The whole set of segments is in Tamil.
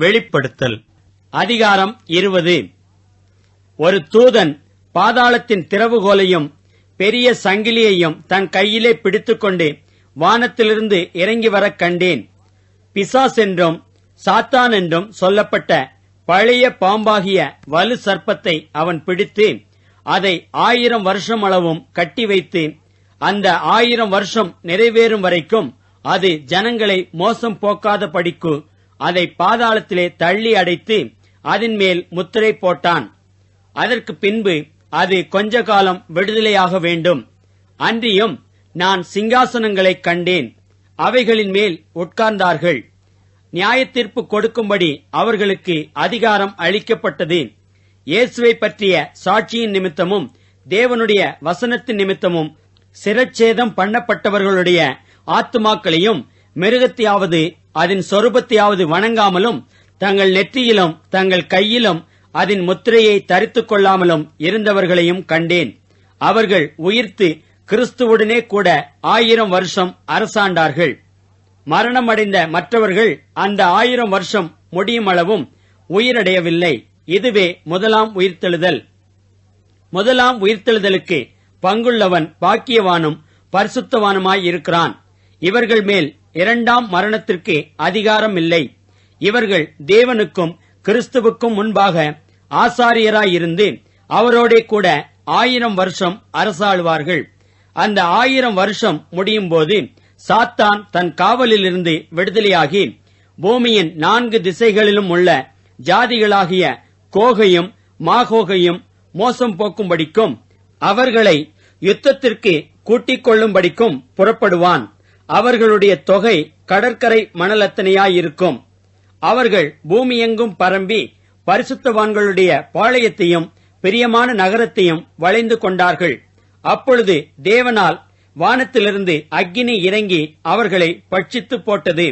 வெளிப்படுத்தல். அதிகாரம் இருபது. ஒரு தூதன் பாதாளத்தின் திறவுகோலையும் பெரிய சங்கிலியையும் தன் கையிலே பிடித்துக்கொண்டு வானத்திலிருந்து இறங்கி வர கண்டேன். பிசாஸ் என்றும் சாத்தான் என்றும் சொல்லப்பட்ட பழைய பாம்பாகிய வலு சர்ப்பத்தை அவன் பிடித்து அதை ஆயிரம் வருஷம் அளவும் கட்டி வைத்து அந்த ஆயிரம் வருஷம் நிறைவேறும் வரைக்கும் அது ஜனங்களை மோசம் போக்காத படிக்கு அதை பாதாளத்திலே தள்ளி அடைத்து அதன் மேல் முத்திரை போட்டான். அதற்கு பின்பு அது கொஞ்ச காலம் விடுதலையாக வேண்டும். அன்றியும் நான் சிங்காசனங்களை கண்டேன். அவைகளின் மேல் உட்கார்ந்தார்கள். நியாயத்தீர்ப்பு கொடுக்கும்படி அவர்களுக்கு அதிகாரம் அளிக்கப்பட்டது. இயேசுவை பற்றிய சாட்சியின் நிமித்தமும் தேவனுடைய வசனத்தின் நிமித்தமும் சிரச்சேதம் பண்ணப்பட்டவர்களுடைய ஆத்துமாக்களையும் மிருகத்தையாவது அதன் சொரூபத்தையாவது வணங்காமலும் தங்கள் நெற்றியிலும் தங்கள் கையிலும் அதன் முத்திரையை தரித்துக் கொள்ளாமலும் இருந்தவர்களையும் கண்டேன். அவர்கள் உயிர்த்து கிறிஸ்துவுடனே கூட ஆயிரம் வருஷம் அரசாண்டார்கள். மரணமடைந்த மற்றவர்கள் அந்த ஆயிரம் வருஷம் முடியும் அளவும் உயிரடையவில்லை. இதுவே முதலாம் உயிர்த்தெழுதல். முதலாம் உயிர்த்தெழுதலுக்கு பங்குள்ளவன் பாக்கியவானும் பரிசுத்தவானுமாய் இருக்கிறான். இவர்கள் மேல் இரண்டாம் மரணத்திற்கு அதிகாரம் இல்லை இவர்கள் தேவனுக்கும் கிறிஸ்துவுக்கும் முன்பாக ஆசாரியராயிருந்து அவரோடே கூட ஆயிரம் வருஷம் அரசாளுவார்கள். அந்த ஆயிரம் வருஷம் முடியும் போது சாத்தான் தன் காவலிலிருந்து விடுதலையாகி பூமியின் நான்கு திசைகளிலும் உள்ள ஜாதிகளாகிய கோகையும் மாகோகையும் மோசம் போக்கும்படிக்கும் அவர்களை யுத்தத்திற்கு கூட்டிக் கொள்ளும்படிக்கும் புறப்படுவான். அவர்களுடைய தொகை கடற்கரை மணலத்தனையாயிருக்கும். அவர்கள் பூமியெங்கும் பரம்பி பரிசுத்தவான்களுடைய பாளையத்தையும் பிரியமான நகரத்தையும் வளைந்து கொண்டார்கள். அப்பொழுது தேவனால் வானத்திலிருந்து அக்கினி இறங்கி அவர்களை பட்சித்து போட்டது.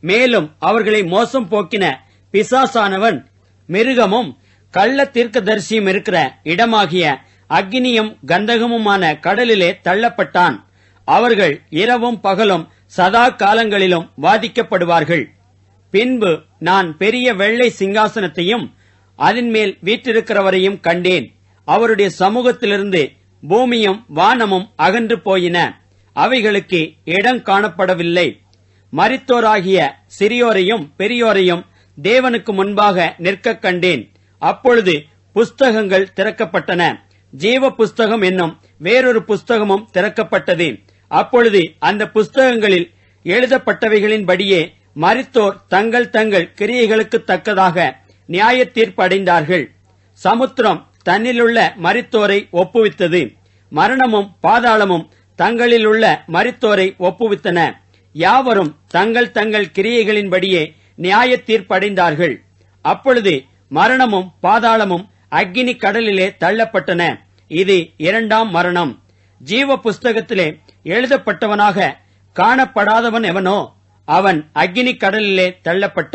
மேலும் அவர்களை மோசம் போக்கின பிசாசானவன் மிருகமும் கள்ள தீர்க்கதரிசியும் இருக்கிற இடமாகிய அக்னியும் கந்தகமுமான கடலிலே தள்ளப்பட்டான். அவர்கள் இரவும் பகலும் சதா காலங்களிலும் வாதிக்கப்படுவார்கள். பின்பு நான் பெரிய வெள்ளை சிங்காசனத்தையும் அதன் மேல் வீற்றிருக்கிறவரையும் கண்டேன். அவருடைய சமூகத்திலிருந்து பூமியும் வானமும் அகன்று போயின. அவைகளுக்கு இடம் காணப்படவில்லை. மரித்தோராகிய சிறியோரையும் பெரியோரையும் தேவனுக்கு முன்பாக நிற்கக் கண்டேன். அப்பொழுது புஸ்தகங்கள் திறக்கப்பட்டன. ஜீவ புஸ்தகம் என்னும் வேறொரு புஸ்தகமும் திறக்கப்பட்டது. அப்பொழுது அந்த புஸ்தகங்களில் எழுதப்பட்டவைகளின்படியே மரித்தோர் தங்கள் தங்கள் கிரியைகளுக்கு தக்கதாக நியாய தீர்ப்படைந்தார்கள் சமுத்திரம் தன்னிலுள்ள மரித்தோரை ஒப்புவித்தது. மரணமும் பாதாளமும் தங்களிலுள்ள மரித்தோரை ஒப்புவித்தன. யாவரும் தங்கள் தங்கள் கிரியைகளின்படியே நியாய தீர்ப்படைந்தார்கள் அப்பொழுது மரணமும் பாதாளமும் அக்னி கடலிலே தள்ளப்பட்டன. இது இரண்டாம் மரணம். ஜீவ புஸ்தகத்திலே எழுதப்பட்டவனாக காணப்படாதவன் எவனோ அவன் அக்னி கடலிலே தள்ளப்பட்டான்.